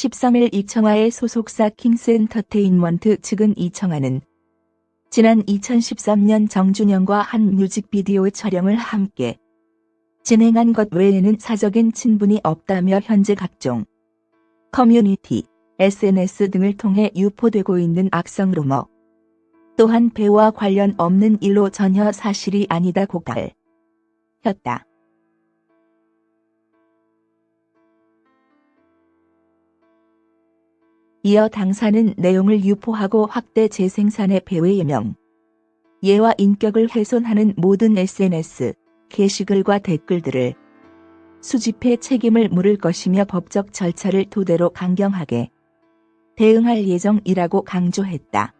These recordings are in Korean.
13일 이청아의 소속사 킹스엔터테인먼트 측은 이청아는 지난 2013년 정준영과 한 뮤직비디오 촬영을 함께 진행한 것 외에는 사적인 친분이 없다며 현재 각종 커뮤니티, SNS 등을 통해 유포되고 있는 악성 루머 또한 배우와 관련 없는 일로 전혀 사실이 아니다고 밝혔다. 이어 당사는 내용을 유포하고 확대 재생산의 배우의 명, 예와 인격을 훼손하는 모든 SNS, 게시글과 댓글들을 수집해 책임을 물을 것이며 법적 절차를 토대로 강경하게 대응할 예정이라고 강조했다.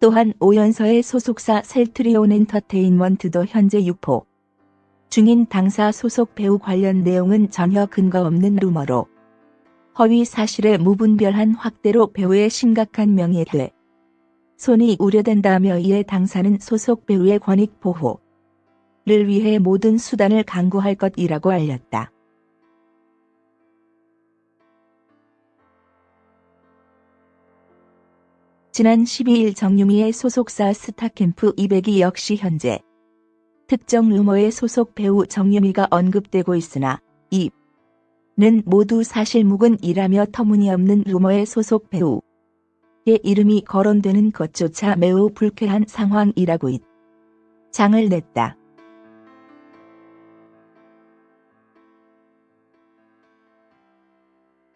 또한 오연서의 소속사 셀트리온 엔터테인먼트도 현재 유포 중인 당사 소속 배우 관련 내용은 전혀 근거 없는 루머로 허위 사실에 무분별한 확대로 배우의 심각한 명예훼 손이 우려된다며 이에 당사는 소속 배우의 권익 보호를 위해 모든 수단을 강구할 것이라고 알렸다. 지난 12일 정유미의 소속사 스타캠프 200이 역시 현재 특정 루머의 소속 배우 정유미가 언급되고 있으나 이는 모두 사실무근이라며 터무니없는 루머의 소속 배우의 이름이 거론되는 것조차 매우 불쾌한 상황이라고 잇 장을 냈다.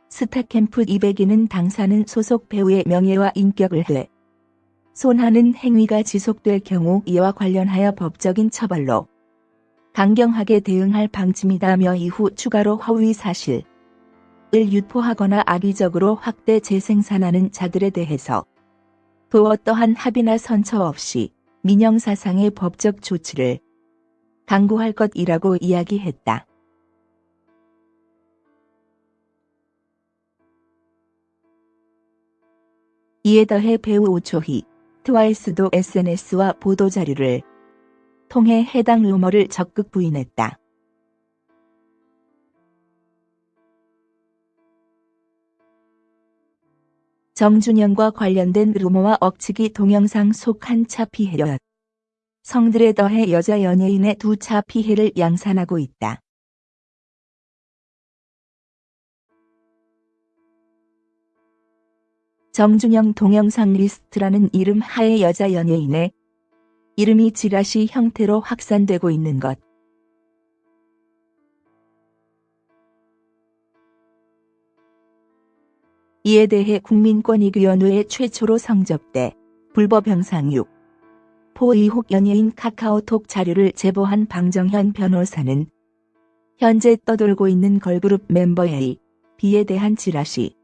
스타캠프 200위는 당사는 소속 배우의 명예와 인격을 해 손하는 행위가 지속될 경우 이와 관련하여 법적인 처벌로 강경하게 대응할 방침이다며 이후 추가로 허위 사실을 유포하거나 악의적으로 확대 재생산하는 자들에 대해서 또 어떠한 합의나 선처 없이 민영사상의 법적 조치를 강구할 것이라고 이야기했다. 이에 더해 배우 오초희, 트와이스도 SNS와 보도자료를 통해 해당 루머를 적극 부인했다. 정준영과 관련된 루머와 억측이 동영상 속 한 차 피해였. 성들에 더해 여자 연예인의 두 차 피해를 양산하고 있다. 정준영 동영상 리스트라는 이름 하에 여자 연예인의 이름이 지라시 형태로 확산되고 있는 것. 이에 대해 국민권익위원회에 최초로 성접대 불법 영상 유포 의혹 연예인 카카오톡 자료를 제보한 방정현 변호사는 현재 떠돌고 있는 걸그룹 멤버 A, B에 대한 지라시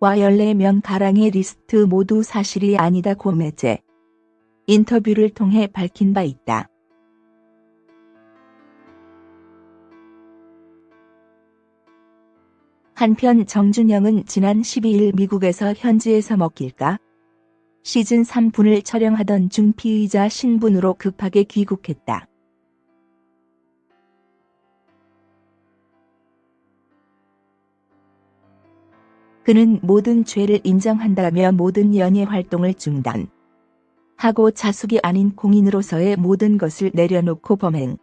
와 14명 가량의 리스트 모두 사실이 아니다 고매제 인터뷰를 통해 밝힌 바 있다. 한편 정준영은 지난 12일 미국에서 현지에서 먹힐까? 시즌 3분을 촬영하던 중 피의자 신분으로 급하게 귀국했다. 그는 모든 죄를 인정한다며 모든 연예 활동을 중단. 하고 자숙이 아닌 공인으로서의 모든 것을 내려놓고 범행.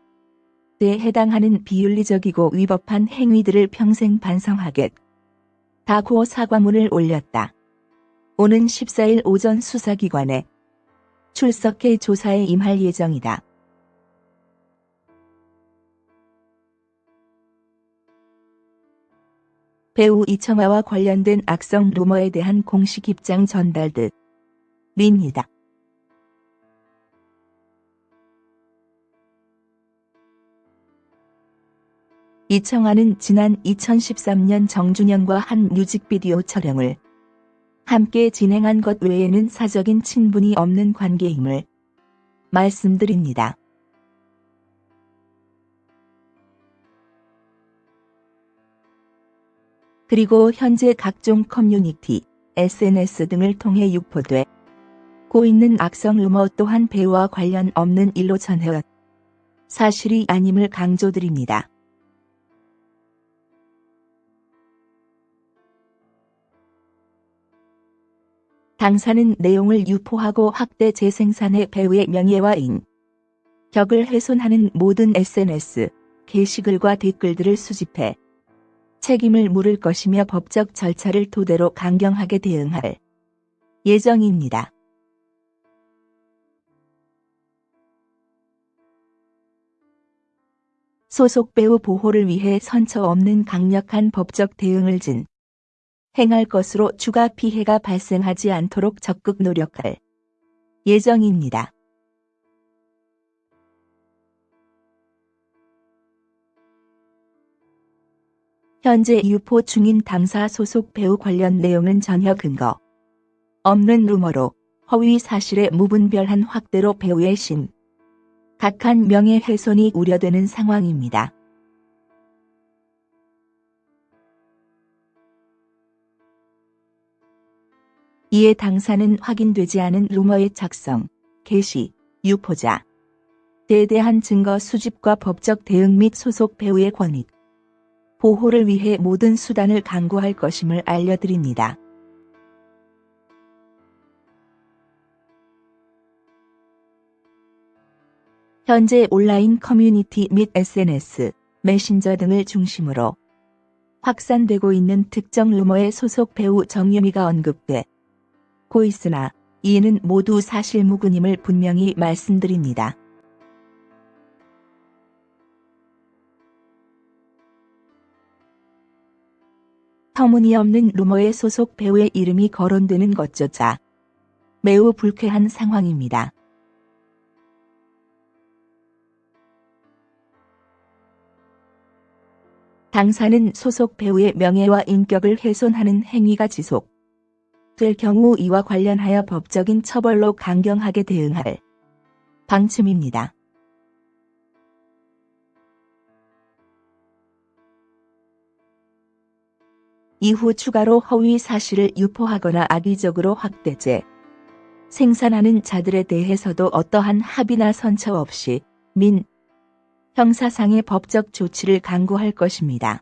에 해당하는 비윤리적이고 위법한 행위들을 평생 반성하겠. 다고 사과문을 올렸다. 오는 14일 오전 수사기관에 출석해 조사에 임할 예정이다. 배우 이청아와 관련된 악성 루머에 대한 공식 입장 전달 듯입니다. 이청아는 지난 2013년 정준영과 한 뮤직비디오 촬영을 함께 진행한 것 외에는 사적인 친분이 없는 관계임을 말씀드립니다. 그리고 현재 각종 커뮤니티, SNS 등을 통해 유포되고 있는 악성 루머 또한 배우와 관련 없는 일로 전혀 사실이 아님을 강조드립니다. 당사는 내용을 유포하고 확대 재생산해 배우의 명예와 인격을 훼손하는 모든 SNS, 게시글과 댓글들을 수집해 책임을 물을 것이며 법적 절차를 토대로 강경하게 대응할 예정입니다. 소속 배우 보호를 위해 선처 없는 강력한 법적 대응을 진 행할 것으로 추가 피해가 발생하지 않도록 적극 노력할 예정입니다. 현재 유포 중인 당사 소속 배우 관련 내용은 전혀 근거 없는 루머로 허위 사실에 무분별한 확대로 배우의 심 각한 명예훼손이 우려되는 상황입니다. 이에 당사는 확인되지 않은 루머의 작성, 게시, 유포자, 대대한 증거 수집과 법적 대응 및 소속 배우의 권익, 보호를 위해 모든 수단을 강구할 것임을 알려드립니다. 현재 온라인 커뮤니티 및 SNS, 메신저 등을 중심으로 확산되고 있는 특정 루머의 소속 배우 정유미가 언급돼 고 있으나 이는 모두 사실무근임을 분명히 말씀드립니다. 터무니없는 루머의 소속 배우의 이름이 거론되는 것조차 매우 불쾌한 상황입니다. 당사는 소속 배우의 명예와 인격을 훼손하는 행위가 지속 될 경우 이와 관련하여 법적인 처벌로 강경하게 대응할 방침입니다. 이후 추가로 허위 사실을 유포하거나 악의적으로 확대제, 생산하는 자들에 대해서도 어떠한 합의나 선처 없이 민, 형사상의 법적 조치를 강구할 것입니다.